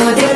know that